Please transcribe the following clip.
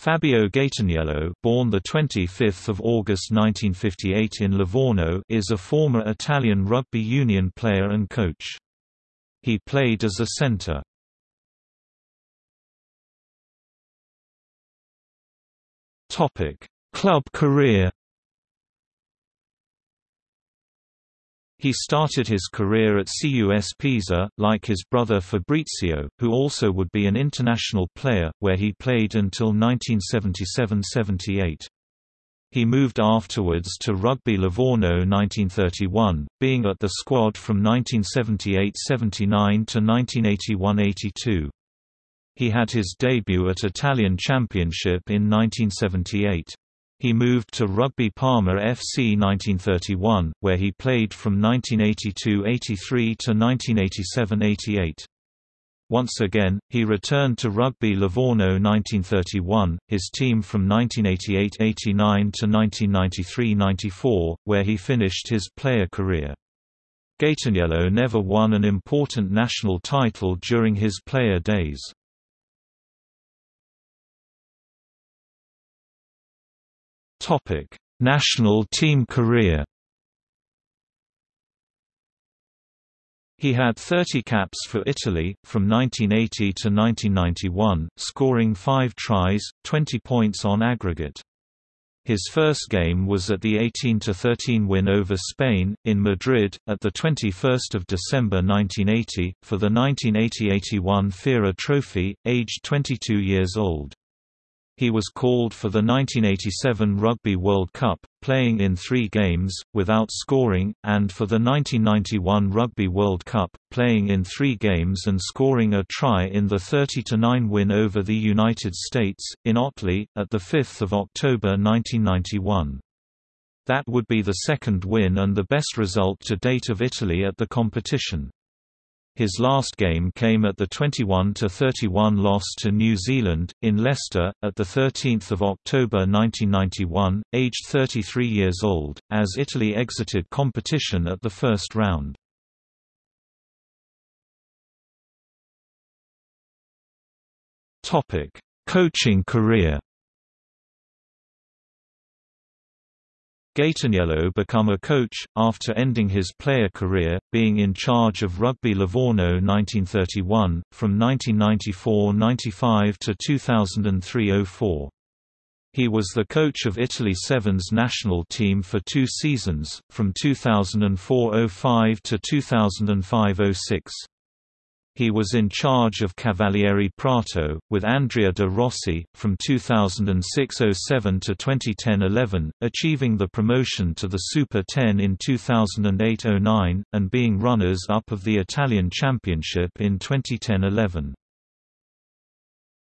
Fabio Gaetaniello, born the 25th of August 1958 in Livorno, is a former Italian rugby union player and coach. He played as a centre. Topic: Club career He started his career at CUS Pisa, like his brother Fabrizio, who also would be an international player, where he played until 1977–78. He moved afterwards to Rugby Livorno 1931, being at the squad from 1978–79 to 1981–82. He had his debut at Italian Championship in 1978. He moved to Rugby Parma FC 1931, where he played from 1982–83 to 1987–88. Once again, he returned to Rugby Livorno 1931, his team from 1988–89 to 1993–94, where he finished his player career. Gaetaniello never won an important national title during his player days. Topic: National team career. He had 30 caps for Italy, from 1980 to 1991, scoring 5 tries, 20 points on aggregate. His first game was at the 18–13 win over Spain, in Madrid, at 21 December 1980, for the 1980–81 FIRA Trophy, aged 22 years old. He was called for the 1987 Rugby World Cup, playing in three games, without scoring, and for the 1991 Rugby World Cup, playing in three games and scoring a try in the 30–9 win over the United States, in Otley, at 5 October 1991. That would be the second win and the best result to date of Italy at the competition. His last game came at the 21–31 loss to New Zealand, in Leicester, at 13 October 1991, aged 33 years old, as Italy exited competition at the first round. Coaching career Gaetaniello become a coach, after ending his player career, being in charge of Rugby Livorno 1931, from 1994–95 to 2003–04. He was the coach of Italy Sevens national team for two seasons, from 2004–05 to 2005–06. He was in charge of Cavalieri Prato, with Andrea de Rossi, from 2006–07 to 2010–11, achieving the promotion to the Super 10 in 2008–09, and being runners-up of the Italian Championship in 2010–11.